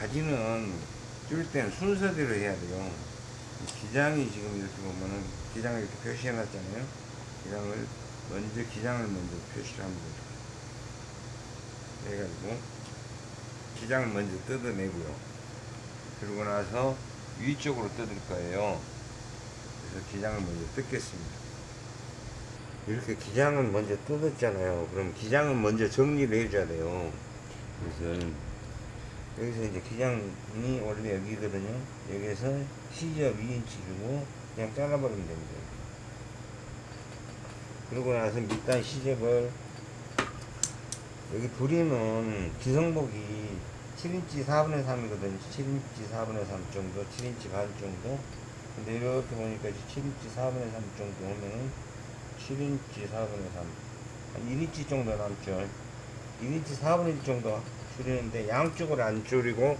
가지는 줄 때는 순서대로 해야 돼요. 기장이 지금 이렇게 보면은 기장을 이렇게 표시해 놨잖아요. 기장을 먼저 기장을 먼저 표시를 합니다. 해가지고 기장을 먼저 뜯어내고요. 그러고 나서 위쪽으로 뜯을 거예요. 그래서 기장을 먼저 뜯겠습니다. 이렇게 기장을 먼저 뜯었잖아요. 그럼 기장은 먼저 정리를 해줘야 돼요. 그래서 여기서 이제 기장이 원래 여기거든요. 여기서 시접 2인치 주고 그냥 잘라버리면 됩니다. 그러고 나서 밑단 시접을 여기 부리는 기성복이 7인치 4분의 3이거든요. 7인치 4분의 3 정도, 7인치 반 정도. 근데 이렇게 보니까 7인치 4분의 3 정도 오면은 7인치 4분의 3. 한 1인치 정도 남죠. 1인치 4분의 1 정도 줄이는데 양쪽을 안 줄이고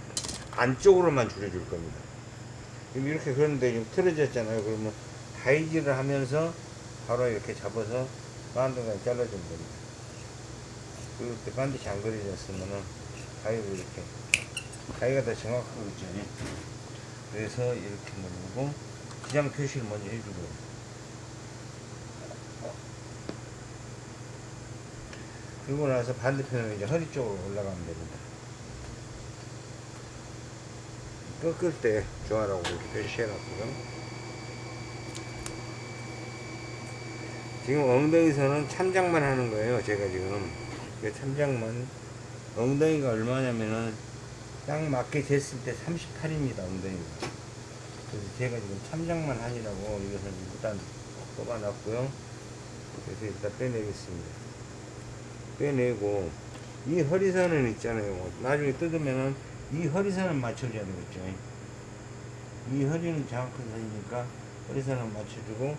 안쪽으로만 줄여줄 겁니다. 이렇게 그런데 지금 틀어졌잖아요. 그러면 다이지를 하면서 바로 이렇게 잡아서 반드시 잘라주면 됩니다. 그때 반드시 안 그려졌으면은 가위로 이렇게 가위가 더 정확하고 있죠. 그래서 이렇게 누르고 기장 표시를 먼저 해주고요. 그리고 나서 반대편으로 이제 허리 쪽으로 올라가면 됩니다. 꺾을 때 좋아라고 이렇게 표시해놨고요. 지금 엉덩이선은 참작만 하는 거예요. 제가 지금 이 참작만 엉덩이가 얼마냐면은 딱 맞게 쟀을 때 38입니다. 엉덩이가. 그래서 제가 지금 참작만 하니라고 이것을 일단 뽑아놨고요. 그래서 일단 빼내겠습니다. 빼내고 이 허리선은 있잖아요. 나중에 뜯으면은 이 허리선을 맞춰줘야 되겠죠. 이 허리는 정확한 선이니까 허리선을 맞춰주고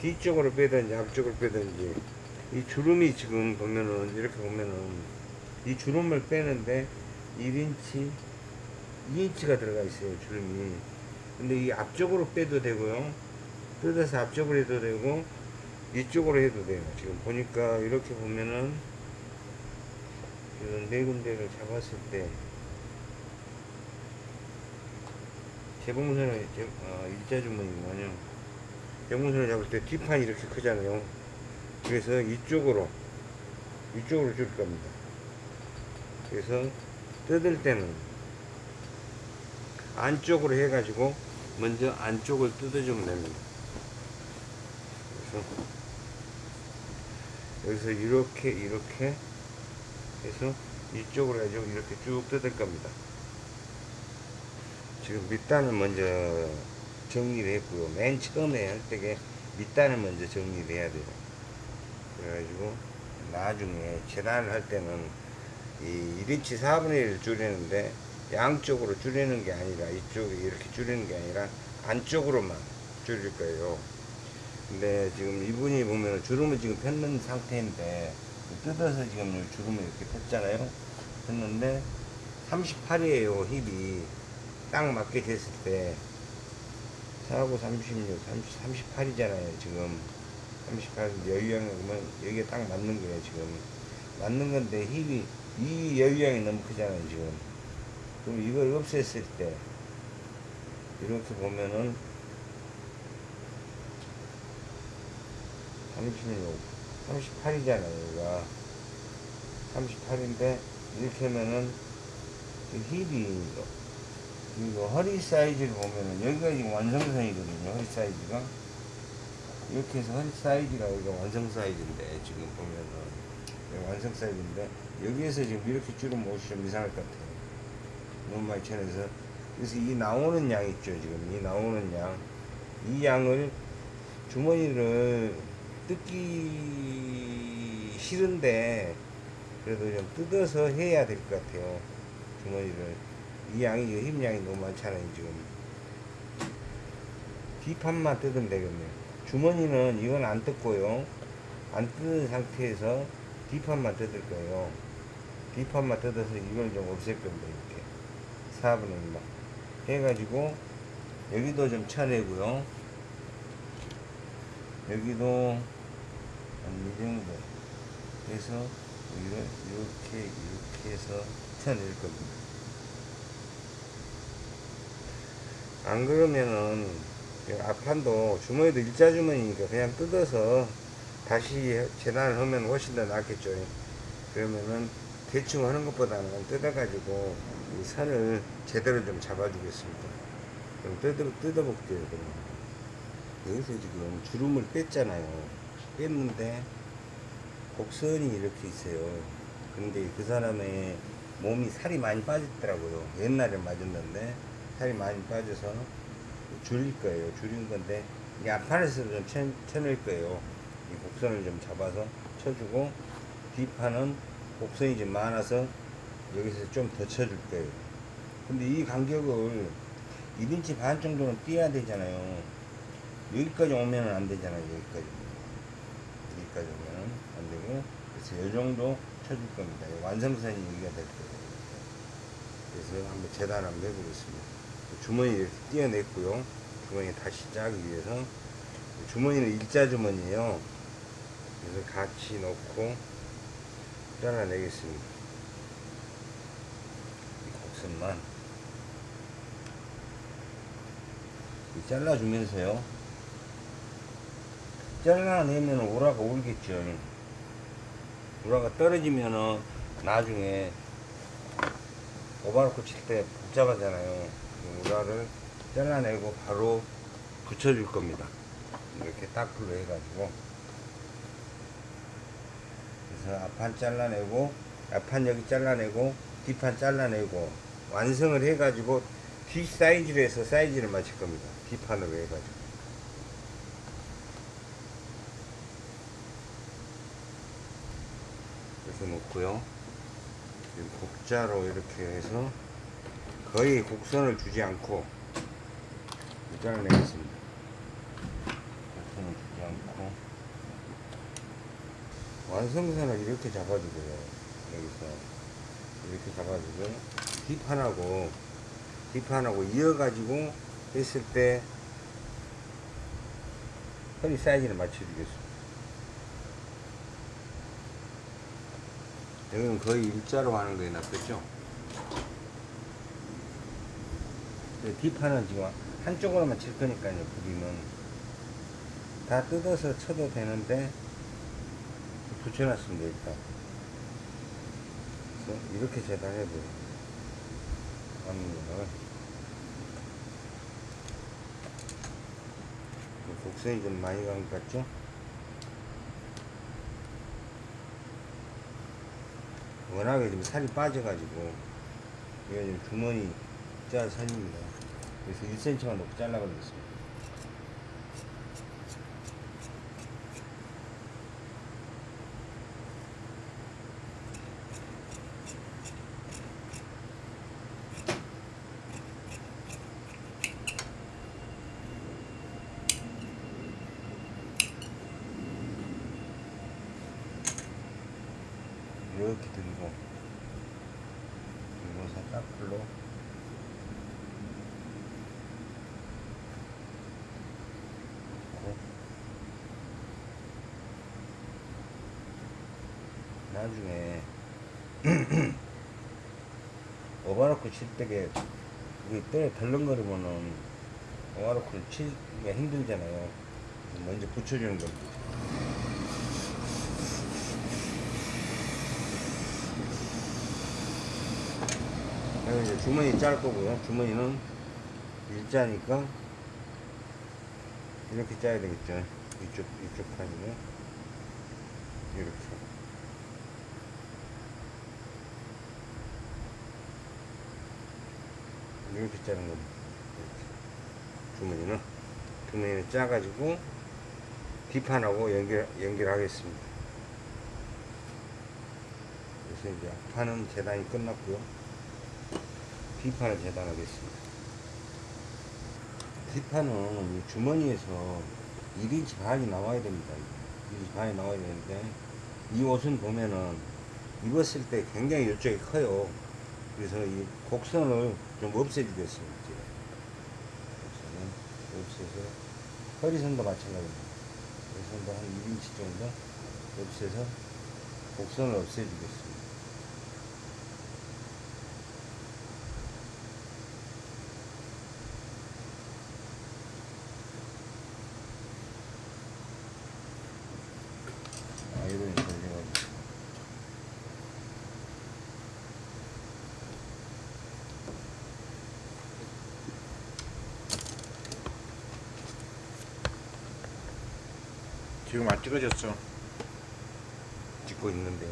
뒤쪽으로 빼든지 앞쪽으로 빼든지 이 주름이 지금 보면은 이렇게 보면은 이 주름을 빼는데 1인치 2인치가 들어가 있어요 주름이 근데 이 앞쪽으로 빼도 되고요 뜯어서 앞쪽으로 해도 되고 이쪽으로 해도 돼요 지금 보니까 이렇게 보면은 이런 네 군데를 잡았을 때 재봉선을 재, 어, 일자 주머니군요 재봉선을 잡을 때 뒷판이 이렇게 크잖아요. 그래서 이쪽으로 이쪽으로 줄 겁니다. 그래서 뜯을 때는 안쪽으로 해가지고 먼저 안쪽을 뜯어주면 됩니다. 그래서 여기서 이렇게 이렇게 해서 이쪽으로 해가지고 이렇게 쭉 뜯을 겁니다. 지금 밑단을 먼저 정리를 했고요. 맨 처음에 할 때게 밑단을 먼저 정리를 해야 돼요. 그래가지고 나중에 재단을 할 때는 이 1인치 4분의 1을 줄이는데 양쪽으로 줄이는 게 아니라 이쪽에 이렇게 줄이는 게 아니라 안쪽으로만 줄일 거예요. 근데 지금 이분이 보면 주름을 지금 폈는 상태인데 뜯어서 지금 주름을 이렇게 폈잖아요. 폈는데 38이에요 힙이. 딱 맞게 됐을 때 4하고 36, 30, 38이잖아요 지금. 38 여유양이 보면 여기에 딱 맞는 거예요 지금. 맞는 건데 힙이 이 여유양이 너무 크잖아요 지금. 그럼 이걸 없앴을 때 이렇게 보면은 36 38이잖아요 여기가 38인데 이렇게 하면은 힙이 이거 허리 사이즈를 보면은 여기가 지금 완성선이거든요 허리 사이즈가. 이렇게 해서 허리 사이즈가 여기가 완성 사이즈인데 지금 보면은. 완성 사이즈인데 여기에서 지금 이렇게 줄은 옷이 좀 이상할 것 같아요. 너무 많이 쳐내서. 그래서 이 나오는 양 있죠 지금. 이 나오는 양 이 양을 주머니를 뜯기 싫은데 그래도 좀 뜯어서 해야 될 것 같아요. 주머니를. 이 양이 힘양이 너무 많잖아요 지금. 뒷판만 뜯으면 되겠네요. 주머니는 이건 안 뜯고요. 안 뜯은 상태에서 뒷판만 뜯을 거예요. 뒷판만 뜯어서 이걸 좀 없앨 겁니다 이렇게. 4분의 1만 해가지고 여기도 좀 쳐내고요. 여기도 한 이 정도 해서 여기를 이렇게 이렇게 해서 쳐낼 겁니다 안 그러면은 이 앞판도 주머니도 일자 주머니니까 그냥 뜯어서 다시 재단을 하면 훨씬 더 낫겠죠. 그러면은 대충 하는 것보다는 뜯어가지고 이 선을 제대로 좀 잡아주겠습니다. 그럼 뜯어, 뜯어볼게요. 그럼. 여기서 지금 주름을 뺐잖아요. 뺐는데 곡선이 이렇게 있어요. 근데 그 사람의 몸이 살이 많이 빠졌더라고요. 옛날에 맞았는데 살이 많이 빠져서 줄일 거예요. 줄인 건데 이 앞판에서 좀 쳐, 쳐낼 거예요. 이 곡선을 좀 잡아서 쳐주고 뒷판은 곡선이 좀 많아서 여기서 좀 더 쳐줄 거예요. 근데 이 간격을 1인치 반 정도는 띄어야 되잖아요. 여기까지 오면은 안 되잖아요. 여기까지. 여기까지 오면은 안 되고 그래서 이 정도 쳐줄 겁니다. 이 완성선이 여기가 될 거예요. 그래서 한번 재단 한번 해보겠습니다. 주머니 이렇게 띄어냈고요. 주머니 다시 짜기 위해서 주머니는 일자 주머니에요. 그래서 같이 넣고 잘라내겠습니다. 이 곡선만 이 잘라주면서요. 잘라내면 오라가 울겠죠. 오라가 떨어지면은 나중에 오바로코 칠때 복잡하잖아요. 그 오라를 잘라내고 바로 붙여줄 겁니다. 이렇게 딱풀로 해가지고 그래서 앞판 잘라내고 앞판 여기 잘라내고 뒷판 잘라내고 완성을 해가지고 뒷 사이즈로 해서 사이즈를 맞출 겁니다. 뒷판으로 해가지고 그래서. 지금 곡자로 이렇게 해서 거의 곡선을 주지 않고 잘라내겠습니다. 곡선을 주지 않고 완성선을 이렇게 잡아주고요. 여기서 이렇게 잡아주고 뒷판하고 뒷판하고 이어가지고 했을 때 허리 사이즈를 맞춰주겠습니다. 여기는 거의 일자로 하는 거에 낫겠죠? 뒷판은 지금 한쪽으로만 칠 거니까요, 부리는. 다 뜯어서 쳐도 되는데, 붙여놨습니다, 일단. 이렇게 재단해줘요. 앞면을. 곡선이 좀 많이 간 것 같죠? 워낙에 좀 살이 빠져가지고 이거 지금 주머니 짜 선입니다. 그래서 1cm만 높게 잘라버리겠습니다. 이렇게 들고 들고서 딱풀로 넣고 나중에 오바로크 칠 때게 이게 때 덜렁거리면은 오바로크를 치기가 힘들잖아요. 먼저 붙여주는 겁니다. 그리고 이제 주머니 짤 거고요. 주머니는 일자니까 이렇게 짜야 되겠죠. 이쪽 이쪽 판이는 이렇게. 이렇게 짜는 겁니다. 이렇게. 주머니는 주머니는 짜가지고 뒷판하고 연결 연결하겠습니다. 그래서 이제 앞판은 재단이 끝났고요. 뒷판을 재단하겠습니다. 뒷판은 이 주머니에서 1인치 반이 나와야 됩니다. 1인치 반이 나와야 되는데 이 옷은 보면은 입었을 때 굉장히 이쪽이 커요. 그래서 이 곡선을 좀 없애주겠습니다. 곡선을 없애서 허리선도 마찬가지입니다. 허리선도 한 1인치 정도 없애서 곡선을 없애주겠습니다. 아이론이 걸려가지고. 지금 안 찍어졌어. 찍고 있는데요.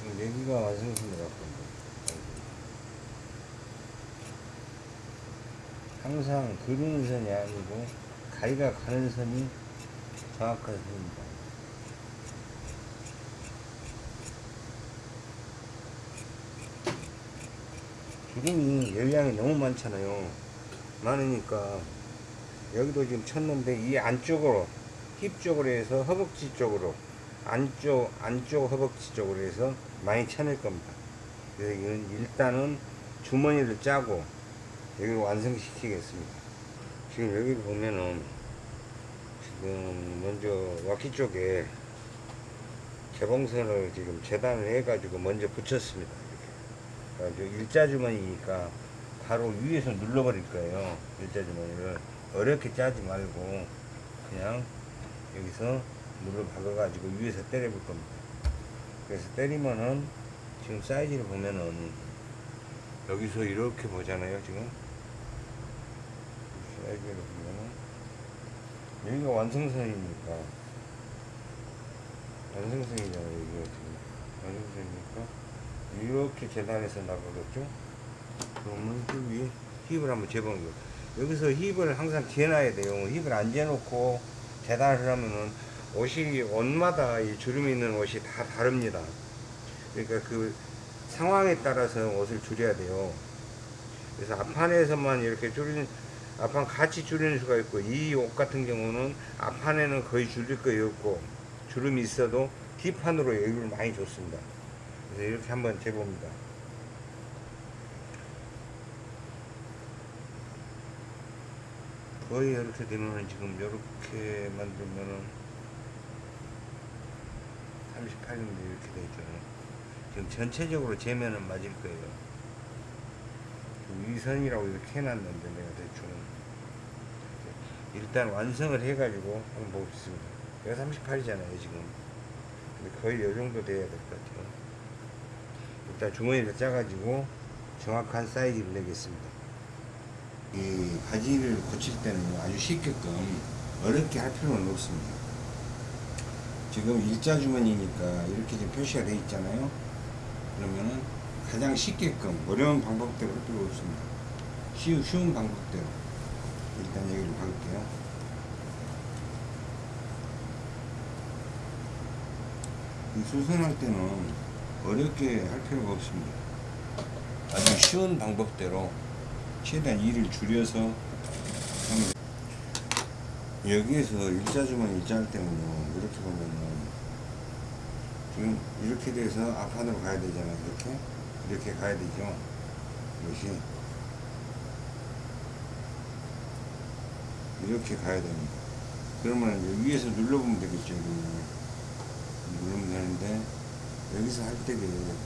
지금 내기가 완성된 것 같군요. 항상 그리는 선이 아니고 가위가 가는 선이 정확한 선입니다. 기름이 열량이 너무 많잖아요. 많으니까 여기도 지금 쳤는데 이 안쪽으로 힙 쪽으로 해서 허벅지 쪽으로 안쪽 안쪽 허벅지 쪽으로 해서 많이 쳐낼 겁니다. 그래서 이건 일단은 주머니를 짜고 여기를 완성시키겠습니다. 지금 여기 보면은 지금 먼저 와키 쪽에 개봉선을 지금 재단을 해가지고 먼저 붙였습니다. 이렇게. 그러니까 일자 주머니니까 바로 위에서 눌러버릴 거예요. 일자 주머니를 어렵게 짜지 말고 그냥 여기서 물을 박아가지고 위에서 때려볼 겁니다. 그래서 때리면은 지금 사이즈를 보면은 여기서 이렇게 보잖아요 지금 사이즈를 보면은 여기가 완성선이니까. 완성선이잖아요 여기가 지금. 완성선이니까 이렇게 재단해서 나가겠죠? 그러면 그 위에 힙을 한번 재보는 거예요 여기서 힙을 항상 재놔야 돼요. 힙을 안 재놓고 재단을 하면은 옷이 옷마다 이 주름이 있는 옷이 다 다릅니다. 그러니까 그 상황에 따라서 옷을 줄여야 돼요. 그래서 앞판에서만 이렇게 줄이는, 앞판 같이 줄이는 수가 있고, 이 옷 같은 경우는 앞판에는 거의 줄일 거의 없고, 주름이 있어도 뒷판으로 여유를 많이 줬습니다. 그래서 이렇게 한번 재봅니다. 거의 이렇게 되면은 지금 이렇게 만들면은 38mm 이렇게 되죠. 지금 전체적으로 재면은 맞을 거예요. 위선이라고 이렇게 해놨는데 내가 대충 일단 완성을 해가지고 한번 보겠습니다. 내가 38이잖아요 지금. 근데 거의 이 정도 돼야 될 것 같아요. 일단 주머니를 짜가지고 정확한 사이즈를 내겠습니다. 이 바지를 고칠 때는 아주 쉽게끔 어렵게 할 필요는 없습니다. 지금 일자 주머니니까 이렇게 지금 표시가 되어 있잖아요. 그러면은 가장 쉽게끔 어려운 방법대로 할 필요 없습니다. 쉬운, 쉬운 방법대로 일단 여기를 박을게요. 이 수선할 때는 어렵게 할 필요가 없습니다. 아주 쉬운 방법대로 최대한 일을 줄여서 하면 여기에서 일자주머니 일자 할 때는요 이렇게 보면은 지금 이렇게 돼서 앞판으로 가야 되잖아요 이렇게 이렇게 가야 되죠. 이것이 이렇게 가야 됩니다. 그러면 위에서 눌러보면 되겠죠. 누르면 되는데 여기서 할 때는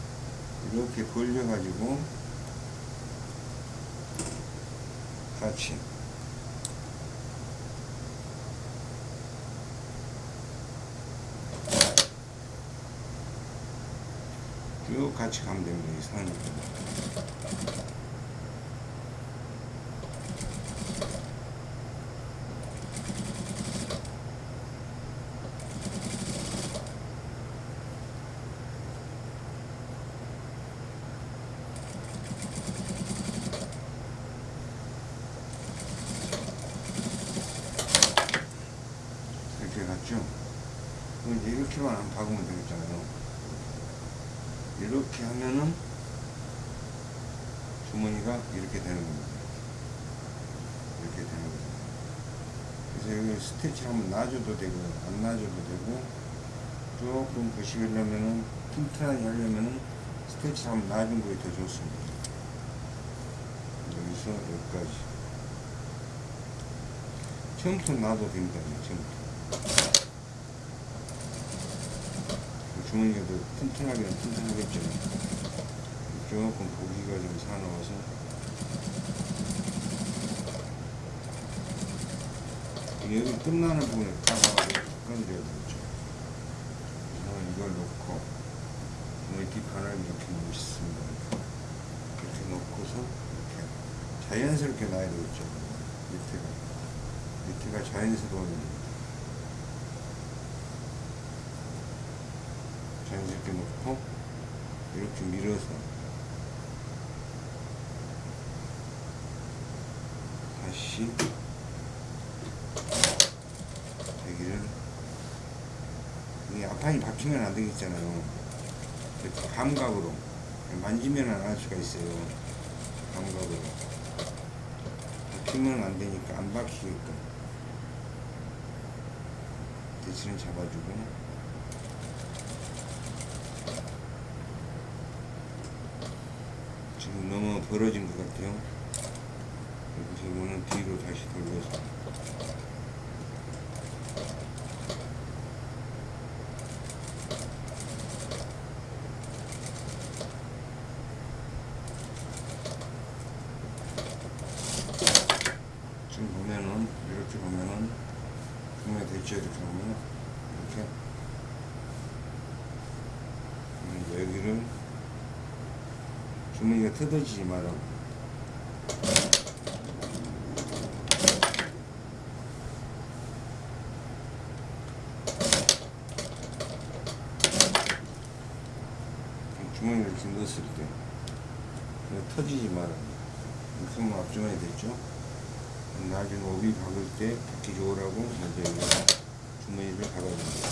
이렇게 벌려 가지고 같이 쭉 같이 가면 됩니다. 이 선을. 이렇게 갔죠? 그럼 이제 이렇게만 안 박으면 되겠잖아요. 이렇게 하면은 주머니가 이렇게 되는 겁니다. 이렇게 되는 거죠. 그래서 여기 스티치를 한번 놔줘도 되고 안 놔줘도 되고 조금 보시려면은 튼튼하게 하려면은 스티치를 한번 놔준 거에 더 좋습니다. 여기서 여기까지 처음부터 놔도 됩니다. 처음부터. 주머니가 더 튼튼하기는 튼튼하겠죠. 조금 고기가 좀 사나워서. 여기 끝나는 부분에 따가 건져야 되겠죠. 그래서 이걸 놓고, 멀티판을 이렇게 놓습니다. 이렇게 놓고서, 이렇게 자연스럽게 놔야 되겠죠. 밑에가. 밑에가 자연스러워야 자연스럽게 놓고 이렇게 밀어서 다시 여기를 이 앞판이 박히면 안 되겠잖아요. 이렇게 감각으로. 만지면 안 할 수가 있어요. 감각으로. 박히면 안 되니까 안 박히게끔 대신을 잡아주고. 지금 너무 벌어진 것 같아요. 그래서 이거는 뒤로 다시 돌려서 지금 보면은 이렇게 보면은 분명 됐죠 이렇게 보면 이렇게 그럼 여기를 주머니가 뜯어지지 말라고. 주머니를 이렇게 넣었을 때 터지지 말라고 이렇게 하면 앞주머니 됐죠? 나중에 오비 박을 때 박기 좋으라고 먼저 주머니를 박아줍니다.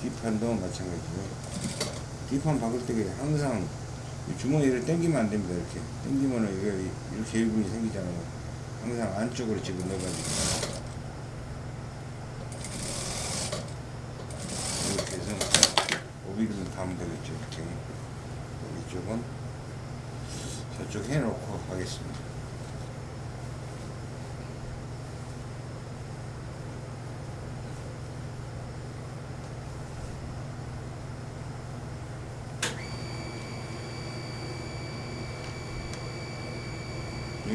뒷판도 마찬가지고요 뒷판 박을 때 항상 이 주머니를 당기면 안 됩니다. 이렇게 당기면은 이렇게 일분이 생기잖아요. 항상 안쪽으로 집어 넣어가지고 이렇게 해서 오비를 담으면 되겠죠. 이렇게 이쪽은 저쪽 해놓고 하겠습니다.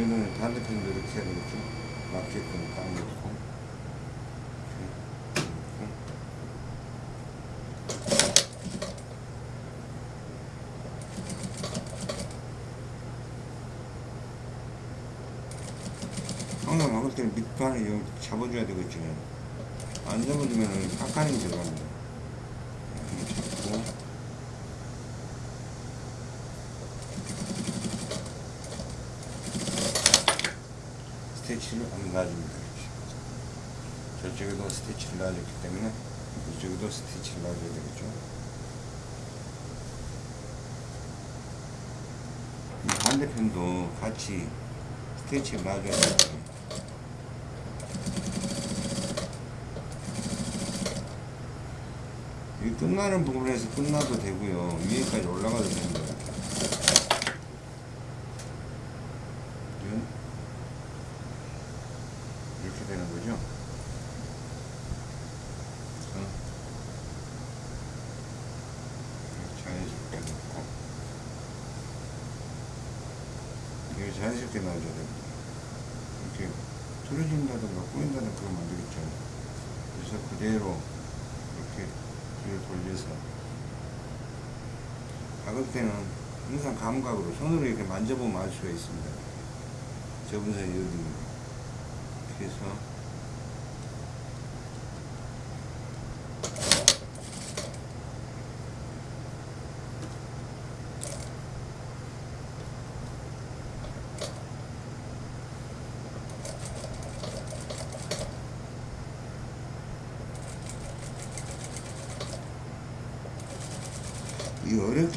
이거는 반대편도 이렇게 해야 되겠죠. 맞게끔 딱 놓고. 이렇게 놓고. 항상 먹을 때는 밑판을 잡아줘야 되겠죠. 안 잡아주면 깎아내기 들어갑니다. 이렇게 잡고. 스티치를 한번 놔줍니다. 이렇게. 저쪽에도 스티치를 놔줬기 때문에 이쪽에도 스티치를 놔줘야 되겠죠. 이 반대편도 같이 스티치를 놔줘야 되겠죠. 이 끝나는 부분에서 끝나도 되고요. 위에까지 올라가도 됩니다. 이건 이렇게 되는 거죠. 그래서 자연스럽게 넣고 자연스럽게 넣어줘야 됩니다. 이렇게 틀어진다든가 꼬인다든가 그러면 안 되겠죠. 그래서 그대로 이렇게 뒤를 돌려서 박을 때는 항상 감각으로 손으로 이렇게 만져보면 알 수가 있습니다. 접은 선이 어디인가. 해서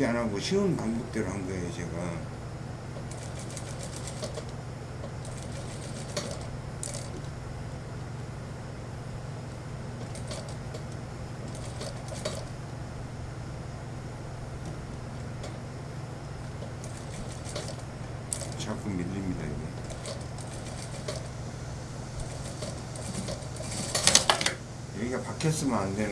어렵지 않고 쉬운 방법대로 한 거예요 제가. 자꾸 밀립니다 이게. 여기가 박혔으면 안 되는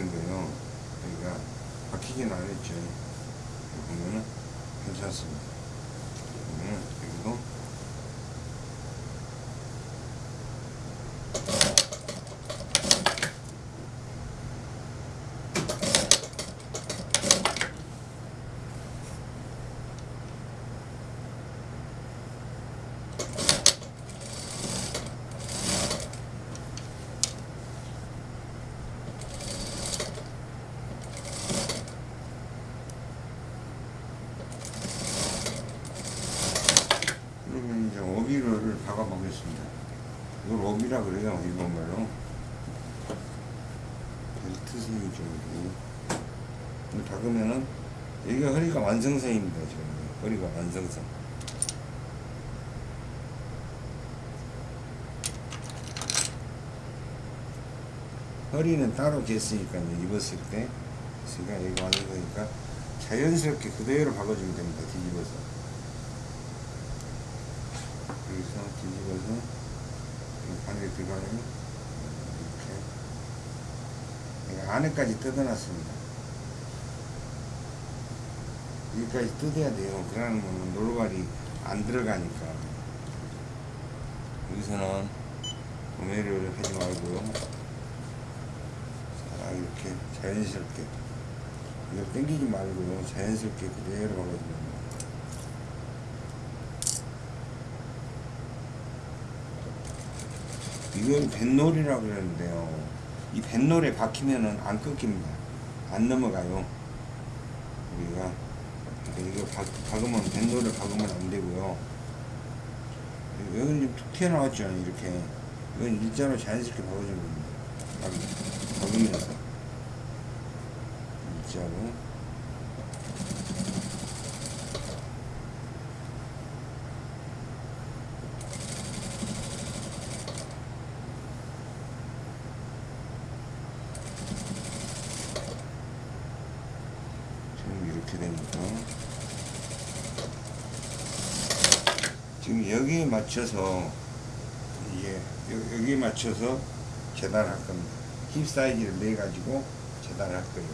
오비라 그래요, 일본말로. 벨트 선이 좀, 이 박으면은, 여기가 허리가 완성선입니다, 지금. 허리가 완성선. 허리는 따로 쟀으니까 이제 입었을 때, 그러니까 여기가 완성선이니까 자연스럽게 그대로 박아주면 됩니다, 뒤집어서. 여기서 뒤집어서 이 바늘에 들어가면 이렇게 여기 안에까지 뜯어놨습니다. 여기까지 뜯어야 돼요. 그러면 노루발이 안 들어가니까 여기서는 구매를 하지 말고요. 자 이렇게 자연스럽게 이걸 당기지 말고요. 자연스럽게 그대로 돼요. 이건 뱃놀이라고 그러는데요. 이 뱃놀에 박히면은 안 끊깁니다. 안 넘어가요. 우리가 이거 박, 박으면 뱃놀을 박으면 안 되고요. 여기는 좀툭 튀어나왔죠. 이렇게. 이건 일자로 자연스럽게 박아주는 겁니다. 박- 박으면서. 일자로. 지금 이렇게 되니까 지금 여기에 맞춰서 여- 여기에 맞춰서 재단할 겁니다. 힙 사이즈를 내 가지고 재단할 거예요.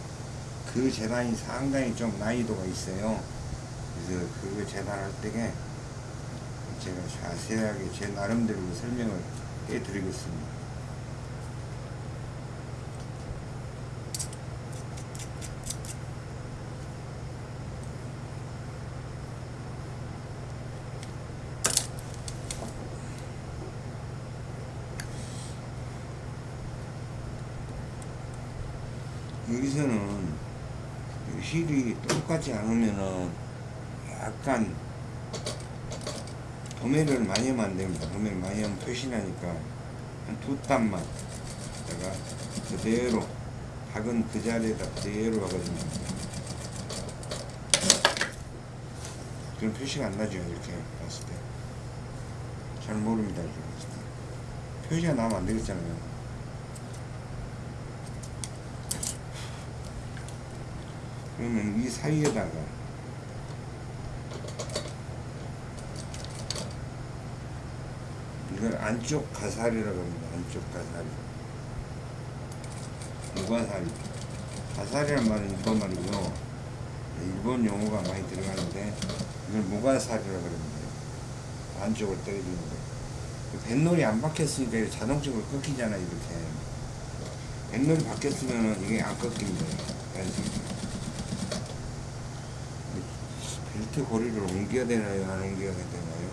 그 재단이 상당히 좀 난이도가 있어요. 그래서 그 재단할 때에 제가 자세하게 제 나름대로 설명을 해드리겠습니다. 여기서는 이 똑같지 않으면은 약간 도매를 많이 하면 안 됩니다. 도매를 많이 하면 표시나니까 한 두 땀만 내가 그대로 박은 그 자리에다 그대로 박아주면. 그럼 표시가 안 나죠 이렇게 봤을 때. 잘 모릅니다 이렇게 봤을 때. 표시가 나면 안 되겠잖아요. 그러면 이 사이에다가 이걸 안쪽 가사리라고 합니다. 안쪽 가사리. 무가사리. 가사리란 말은 일본 말이고요. 일본 용어가 많이 들어가는데 이걸 무가사리라고 합니다. 안쪽을 때려주는 거. 뱃놀이 안 박혔으니까 자동적으로 꺾이잖아요. 이렇게. 뱃놀이 박혔으면 이게 안 꺾입니다. 벨트 고리를 옮겨야 되나요? 안 옮겨야 되나요?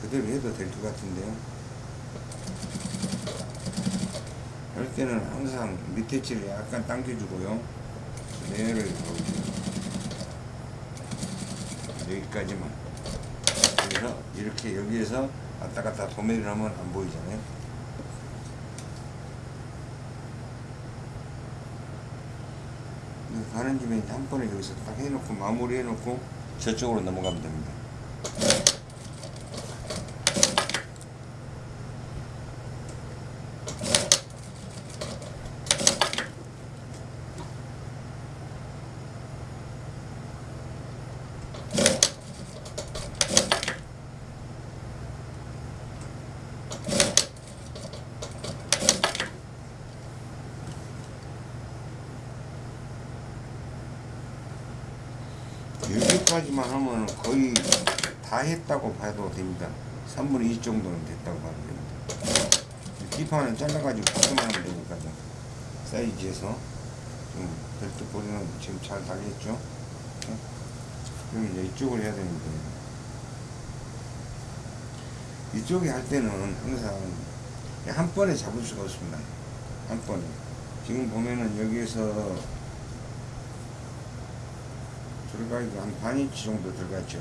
그대로 해도 될 것 같은데요. 할 때는 항상 밑에 칠을 약간 당겨주고요. 그대로 여기까지만. 그래서 이렇게 여기에서 왔다 갔다 도매를 하면 안 보이잖아요. 가는 이제 한 번에 여기서 딱 해놓고 마무리 해놓고 저쪽으로 넘어가면 됩니다. 여기까지만 하면 거의 다 했다고 봐도 됩니다. 3분의 2 정도는 됐다고 봐도 됩니다. 뒷판을 잘라가지고 바꾸면 하면 되니까 좀 사이즈에서 좀 벨트 보리는 지금 잘 달렸죠? 네? 그럼 이제 이쪽을 해야 되는데. 이쪽에 할 때는 항상 한 번에 잡을 수가 없습니다. 한 번에. 지금 보면은 여기에서 들어가기가 한 반인치 정도 들어갔죠.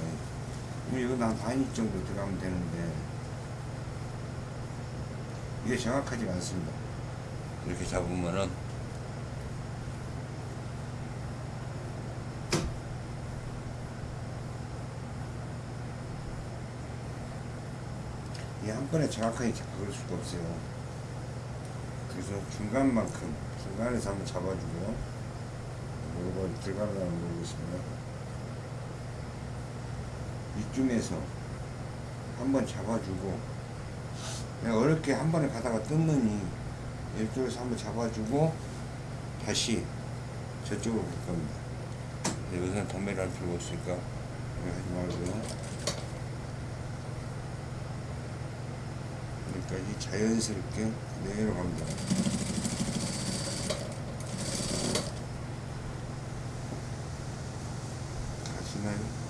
그럼 여기도 한 반인치 정도 들어가면 되는데 이게 정확하지가 않습니다. 이렇게 잡으면은 이게 한 번에 정확하게 잡을 수가 없어요. 그래서 중간만큼 중간에서 한번 잡아주고요 이거 들어가려면 모르겠습니다 이쯤에서 한번 잡아주고 그냥 어렵게 한 번에 가다가 뜯느니 이쪽에서 한번 잡아주고 다시 저쪽으로 갈 겁니다. 여기서는 담배를 할 필요가 없으니까 하지 말고요. 여기까지 자연스럽게 내려갑니다 가시나요?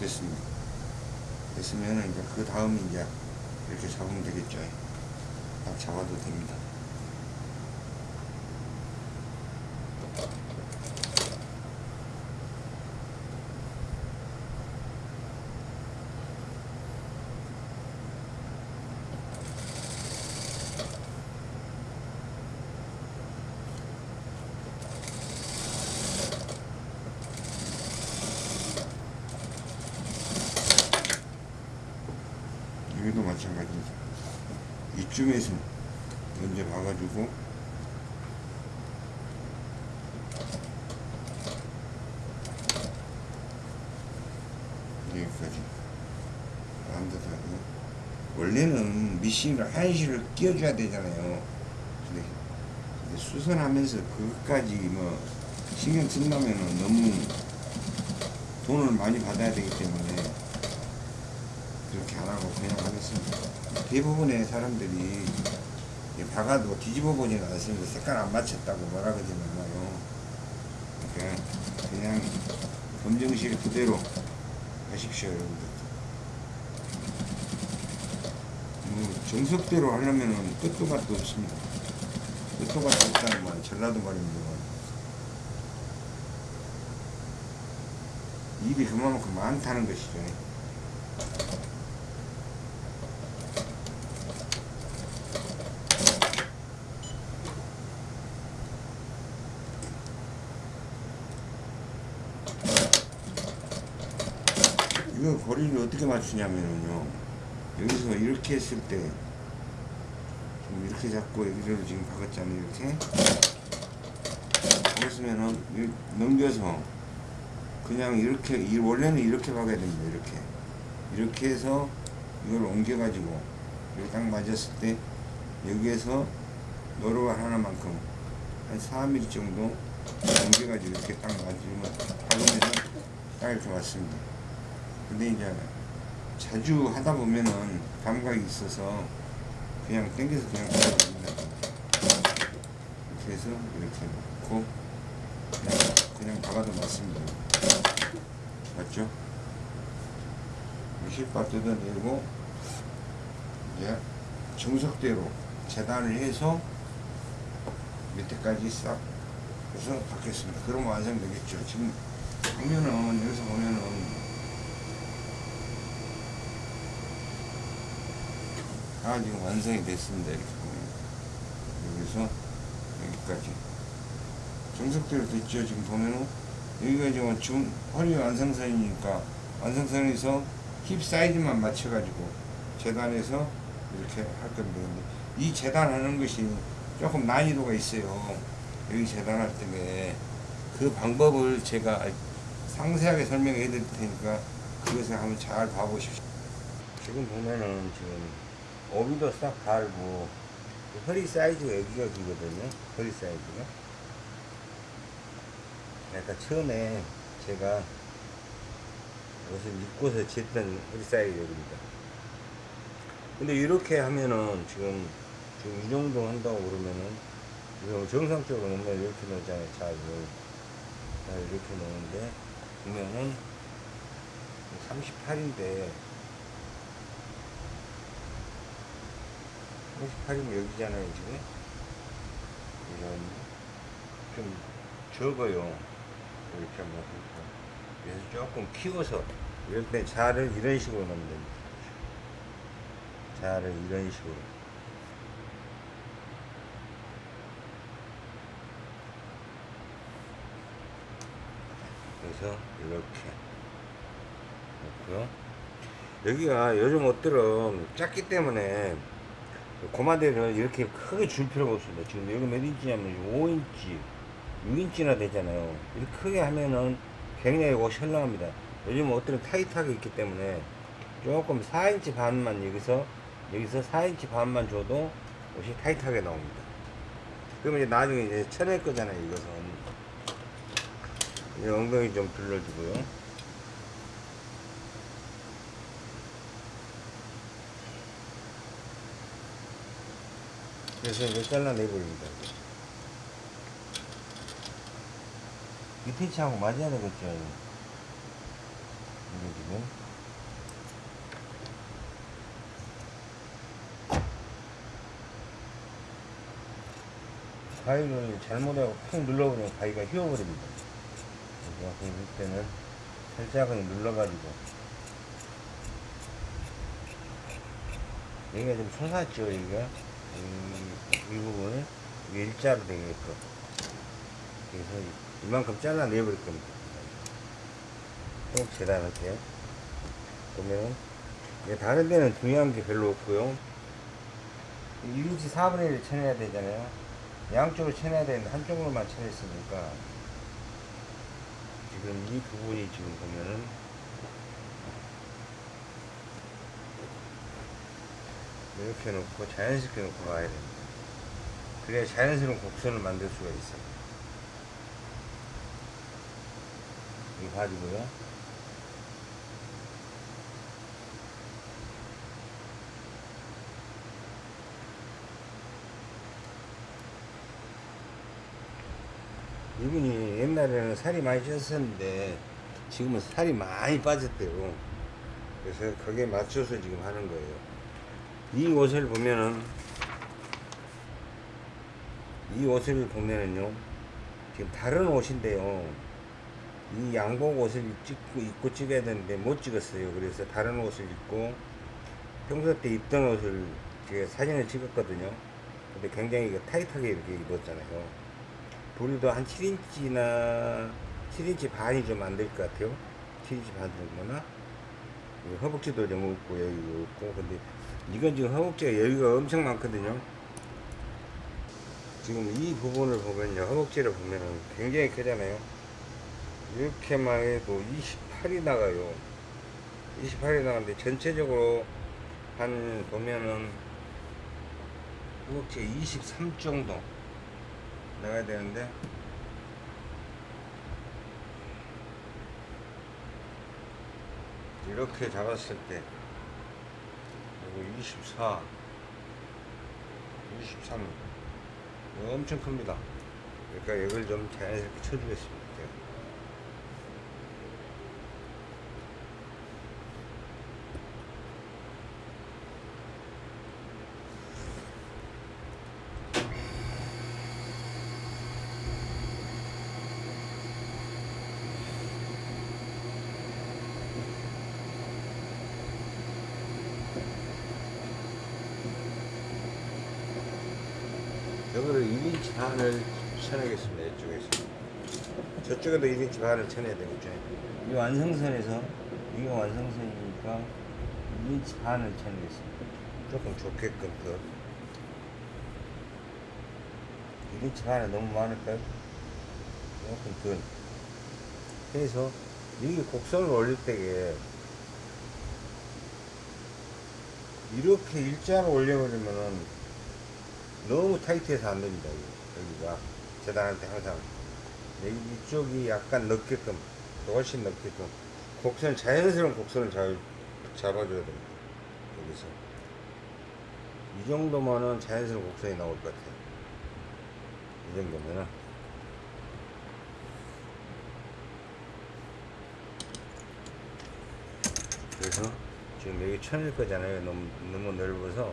됐습니다. 됐으면 이제 그 다음에 이제 이렇게 잡으면 되겠죠. 딱 잡아도 됩니다. 여기도 마찬가지입니다. 이쯤에서 먼저 봐가지고. 여기까지. 완벽하게 원래는 미싱을 한시를 끼워줘야 되잖아요. 근데, 근데 수선하면서 그것까지 뭐 신경 쓴다면은 너무 돈을 많이 받아야 되기 때문에 그렇게 안 하고 그냥 하겠습니다. 대부분의 사람들이 이 박아도 뒤집어 보지는 않습니다. 색깔 안 맞췄다고 뭐라 그러지 않아요. 그러니까 그냥 검정실 그대로 하십시오, 여러분들. 뭐 정석대로 하려면은 끝도 맛도 없습니다. 끝도 맛도 없다는 말, 전라도 말입니다. 입이 그만큼 많다는 것이죠. 거리를 어떻게 맞추냐면요. 여기서 이렇게 했을 때 이렇게 잡고 여기를 지금 박았잖아요 이렇게. 박았으면은 이- 넘겨서 그냥 이렇게 이 원래는 이렇게 박아야 됩니다 이렇게. 이렇게 해서 이걸 옮겨 가지고 여기 딱 맞았을 때 여기에서 노루발 하나만큼 한 4mm 정도 옮겨 가지고 이렇게 딱 맞으면 박으면 딱 이렇게 맞습니다 근데 이제 자주 하다 보면은 감각이 있어서 그냥 당겨서 그냥 됩니다. 이렇게 해서 이렇게 놓고 그냥, 그냥 박아도 맞습니다. 맞죠? 실밥 뜯어내고 이제 정석대로 재단을 해서 밑에까지 싹 해서 박겠습니다. 그러면 완성되겠죠. 지금 보면은 여기서 보면은 다 지금 완성이 됐습니다. 이렇게. 여기서 여기까지. 정석대로 됐죠. 지금 보면은 여기가 지금 중 허리 완성선이니까 완성선에서 힙 사이즈만 맞춰가지고 재단해서 이렇게 할 건데 이 재단하는 것이 조금 난이도가 있어요. 여기 재단할 때에 그 방법을 제가 상세하게 설명해 드릴 테니까 그것을 한번 잘 봐보십시오. 지금 보면은 지금 오비도 싹 달고 허리 사이즈가 여기가 기거든요. 허리 사이즈가. 약간 처음에 제가 옷을 입고서 쟀던 허리 사이즈 여기입니다. 근데 이렇게 하면은 지금 지금 이 정도 한다고 그러면은 이거 정상적으로 놓으면 이렇게 놓잖아요? 자 이거 자 이렇게 놓는데 보면은 38인데 38이면 여기잖아요 지금 이런 좀 적어요. 이렇게 한번 해서 그래서 조금 키워서 이럴 때 자를 이런 식으로 넣으면 됩니다. 자를 이런 식으로. 그래서 이렇게 놓고요. 여기가 요즘 옷들은 작기 때문에 고마대를 이렇게 크게 줄 필요가 없습니다. 지금 여기 몇 인치냐면 5인치 6인치나 되잖아요. 이렇게 크게 하면은 굉장히 옷이 현랑합니다. 요즘 옷들은 타이트하게 있기 때문에 조금 4인치 반만 여기서 여기서 4인치 반만 줘도 옷이 타이트하게 나옵니다. 그러면 이제 나중에 이제 쳐낼 거잖아요 이것은. 이제 엉덩이 좀 둘러주고요 그래서 이제 잘라내버립니다. 밑에 치하고 맞아야 되겠죠 이게 지금. 가위를 잘못하고 푹 눌러버리면 가위가 휘어버립니다. 그래서 그럴 때는 살짝은 눌러가지고. 여기가 좀 솟았죠 여기가 이, 이 부분을 일자로 되게끔 그래서 이만큼 잘라내버릴 겁니다. 꼭 재단할게요 보면 다른 데는 중요한 게 별로 없고요. 1인치 4분의 1을 쳐내야 되잖아요. 양쪽으로 쳐내야 되는데 한쪽으로만 쳐냈으니까 지금 이 부분이 지금 보면은 이렇게 놓고 자연스럽게 놓고 가야 됩니다. 그래야 자연스러운 곡선을 만들 수가 있어요. 이거 가지고요. 이분이 옛날에는 살이 많이 쪘었는데 지금은 살이 많이 빠졌대요. 그래서 거기에 맞춰서 지금 하는 거예요 이 옷을 보면은 이 옷을 보면은요 지금 다른 옷인데요. 이 양복 옷을 찍고 입고 찍어야 되는데 못 찍었어요. 그래서 다른 옷을 입고 평소 때 입던 옷을 제가 사진을 찍었거든요. 근데 굉장히 이거 타이트하게 이렇게 입었잖아요. 부리도 한 7인치나 7인치 반이 좀 안 될 것 같아요. 7인치 반 정도나? 허벅지도 좀 없고 여기가 없고. 근데 이건 지금 허벅지가 여기가 엄청 많거든요. 지금 이 부분을 보면요 허벅지를 보면은 굉장히 크잖아요. 이렇게만 해도 28이 나가요. 28이 나가는데 전체적으로 한 보면은 허벅지 23 정도 나가야 되는데 이렇게 잡았을 때 24 23 이거 엄청 큽니다. 그러니까 이걸 좀 자연스럽게 쳐주겠습니다 여기를 1인치 반을 쳐내겠습니다. 이쪽에서. 저쪽에도 1인치 반을 쳐내야 되겠죠. 이 완성선에서, 이거 완성선이니까 1인치 반을 쳐내겠습니다. 조금 좋게끔 더. 1인치 반은 너무 많을까요? 조금 더. 그래서, 이게 곡선을 올릴 때에 이렇게 일자로 올려버리면은 너무 타이트해서 안 됩니다. 여기, 여기가 재단한테 항상 이쪽이 약간 넓게끔 훨씬 넓게끔 곡선 자연스러운 곡선을 잘 잡아줘야 됩니다. 여기서 이 정도면은 자연스러운 곡선이 나올 것 같아요. 이 정도면은 그래서 지금 여기 천일 거잖아요. 너무 너무 넓어서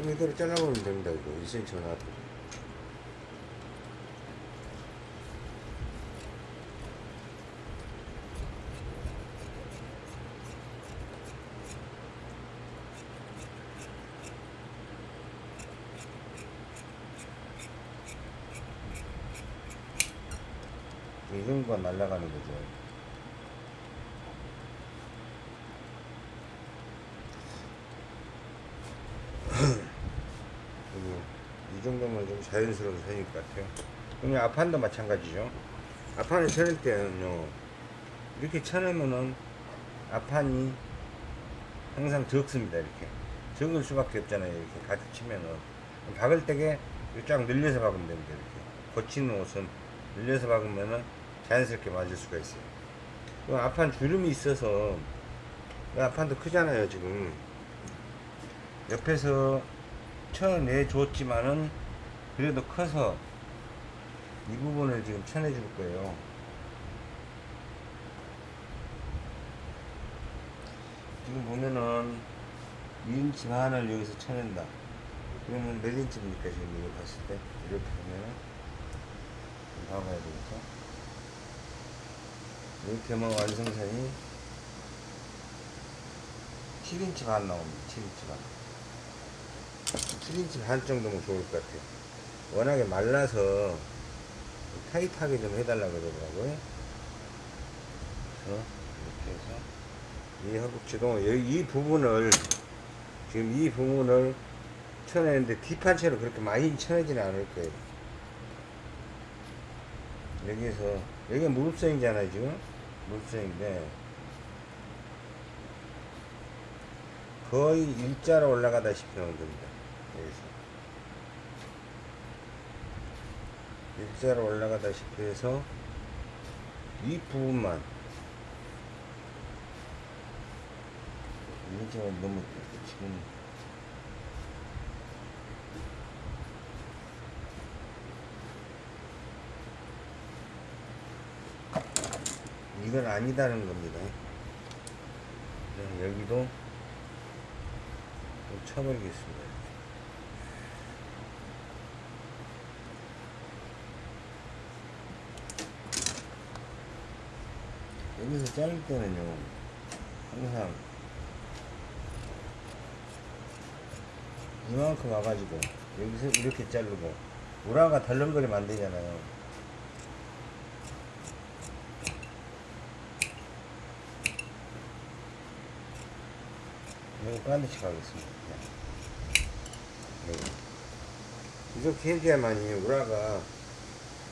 이대로 잘라보면 됩니다. 이거 1cm 나왔고. 이 정도가 날아가는 거죠. 그리고 이 정도면 좀 자연스러운 선일 것 같아요. 그러면 앞판도 마찬가지죠. 앞판을 쳐낼 때는요, 이렇게 쳐내면은 앞판이 항상 적습니다. 이렇게 적을 수밖에 없잖아요. 이렇게 가득 치면은 박을 때게 쫙 늘려서 박으면 됩니다. 이렇게 거치는 옷은 늘려서 박으면은 자연스럽게 맞을 수가 있어요. 그 앞판 주름이 있어서 이 앞판도 크잖아요. 지금 옆에서 쳐내 줬지만은 그래도 커서 이 부분을 지금 쳐내 줄 거예요. 지금 보면은 2인치 반을 여기서 쳐낸다. 그러면 몇 인치입니까? 지금 이거 봤을 때 이렇게 보면은 좀 봐봐야 되겠죠? 이렇게 하면 완성선이 7인치 반 나옵니다. 7인치 반. 7인치 반 정도면 좋을 것 같아요. 워낙에 말라서 타이트하게 좀 해달라고 그러더라고요. 그래서 이렇게 해서 이 허벅지도 이 부분을 지금 이 부분을 쳐내는데 뒷판체로 그렇게 많이 쳐내지는 않을 거예요. 여기에서 여기가 무릎선이잖아요 지금 무릎선인데 거의 일자로 올라가다시피 하면 됩니다. 여기서 일자로 올라가다시피 해서 이 부분만 이게 너무 지금 이건 아니다는 겁니다. 네, 여기도 좀 쳐버리겠습니다. 여기서 자를 때는요, 항상 이만큼 와가지고 여기서 이렇게 자르고 우라가 덜렁거리면 안 되잖아요. 이거 반드시 가겠습니다. 네. 이렇게 해줘야만이 우라가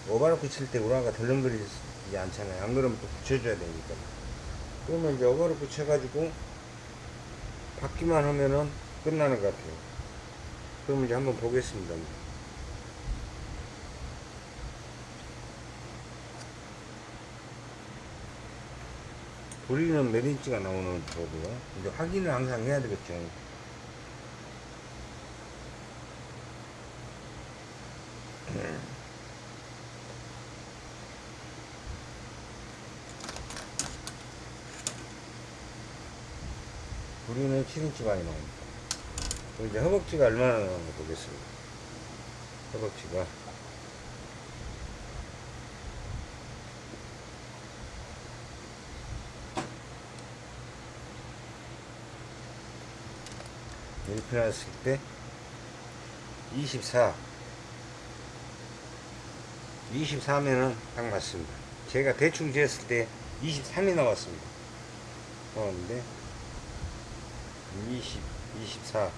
오버로크 칠 때 우라가 덜렁거리지 않잖아요. 안 그러면 또 붙여줘야 되니까. 그러면 이제 오버로크 쳐가지고 받기만 하면은 끝나는 것 같아요. 그럼 이제 한번 보겠습니다. 우리는 몇 인치가 나오는 거고요. 이제 확인을 항상 해야 되겠죠. 우리는 7인치 많이 나옵니다. 이제 허벅지가 얼마나 나오는지 보겠습니다. 허벅지가. 놨을 때 24. 24면은 딱 맞습니다. 제가 대충 재었을 때 23이 나왔습니다. 나왔는데 20, 24,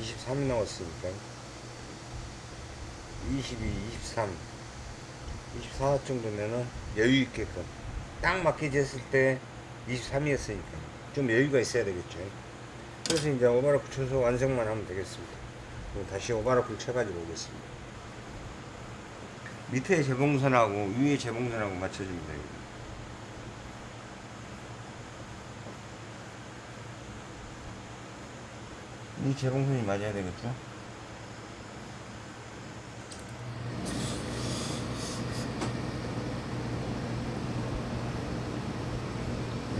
23이 나왔으니까 22, 23, 24 정도면은 여유 있게끔 딱 맞게 쟀을 때 23이었으니까 좀 여유가 있어야 되겠죠. 그래서 이제 오바라 붙여서 완성만 하면 되겠습니다. 그럼 다시 오바라풀 쳐가지고 오겠습니다. 밑에 재봉선하고 위에 재봉선하고 맞춰줍니다. 이 재봉선이 맞아야 되겠죠?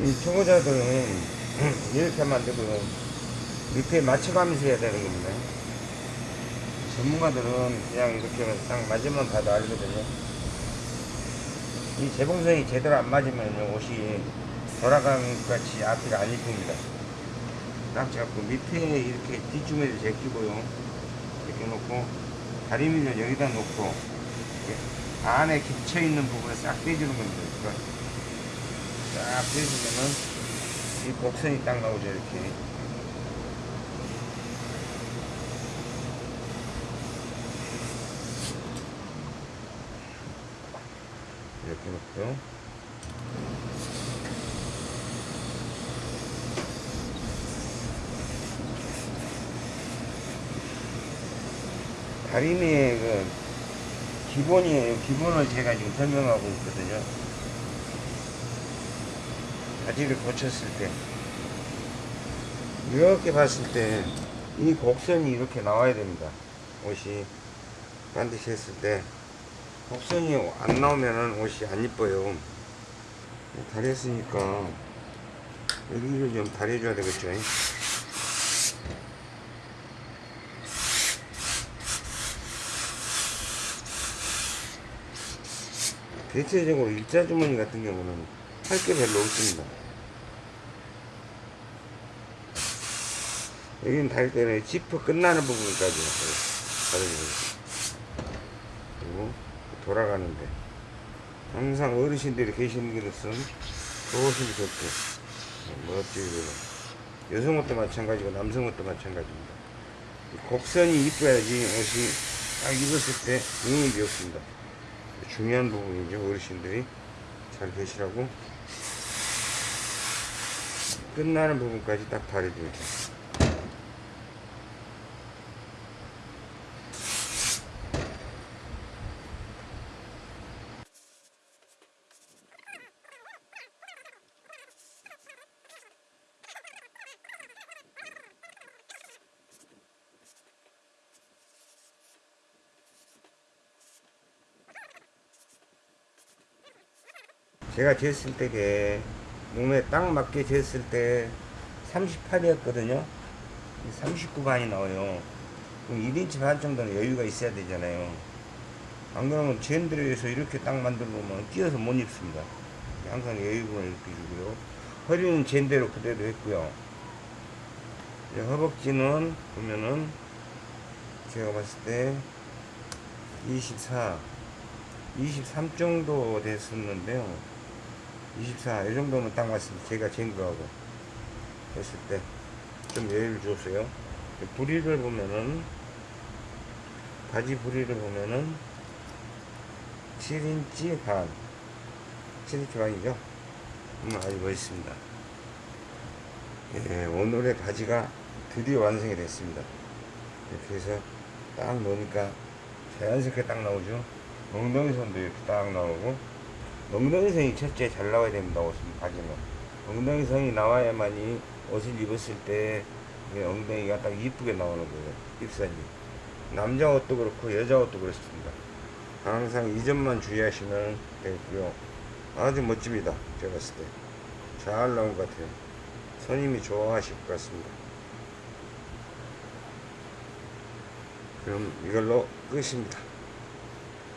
이 초보자들은 이렇게 만들고 밑에 맞춰가면서 해야 되는 겁니다. 전문가들은 그냥 이렇게 딱 맞으면 봐도 알거든요. 이 재봉선이 제대로 안 맞으면 옷이 돌아간 것 같이 앞뒤가 안 이쁩니다. 딱 잡고 밑에 이렇게 뒷주머니를 제끼고요. 이렇게 놓고 다리미를 여기다 놓고 이렇게 안에 겹쳐 있는 부분을 싹 빼주는 겁니다. 그러니까 싹 빼주면은 이 곡선이 딱 나오죠 이렇게. 이렇게 놓고요. 다리미의 그 기본이에요. 기본을 제가 지금 설명하고 있거든요. 바지를 고쳤을 때 이렇게 봤을 때 이 곡선이 이렇게 나와야 됩니다. 옷이 반드시 했을 때 곡선이 안 나오면은 옷이 안 이뻐요. 다렸으니까 여기를 좀 다려줘야 되겠죠. 대체적으로 일자 주머니 같은 경우는 할 게 별로 없습니다. 여기는 달 때는 지퍼 끝나는 부분까지 다려줍니다. 그리고 돌아가는데 항상 어르신들이 계시는 곳은 좋으시면 좋고 멋지고 여성 옷도 마찬가지고 남성 옷도 마찬가지입니다. 이 곡선이 이뻐야지 옷이 딱 입었을 때 응이 없습니다. 중요한 부분이죠 어르신들이 잘 계시라고 끝나는 부분까지 딱 다려줍니다. 제가 쟀을 때게 몸에 딱 맞게 쟀을 때 38이었거든요. 39반이 나와요. 그럼 1인치 반 정도는 여유가 있어야 되잖아요. 안 그러면 젠드레에서 이렇게 딱 만들어 놓으면 뛰어서 못 입습니다. 항상 여유분을 느껴주고요. 허리는 젠대로 그대로 했고요. 허벅지는 보면은 제가 봤을 때 24, 23 정도 됐었는데요 24, 이 정도면 딱 맞습니다. 제가 잰 거하고 했을 때 좀 여유를 줬어요. 부리를 보면은 바지 부리를 보면은 7인치 반 7인치 반이죠. 음, 아주 멋있습니다. 예, 오늘의 바지가 드디어 완성이 됐습니다. 이렇게 해서 딱 넣으니까 자연스럽게 딱 나오죠. 엉덩이 선도 이렇게 딱 나오고 엉덩이선이 첫째 잘 나와야 됩니다. 옷은 바지는 엉덩이선이 나와야만 이 옷을 입었을 때 엉덩이가 딱 이쁘게 나오는 거예요. 입선이 남자 옷도 그렇고 여자 옷도 그렇습니다. 항상 이 점만 주의하시면 되고요. 아주 멋집니다. 제가 봤을 때 잘 나온 것 같아요. 손님이 좋아하실 것 같습니다. 그럼 이걸로 끝입니다.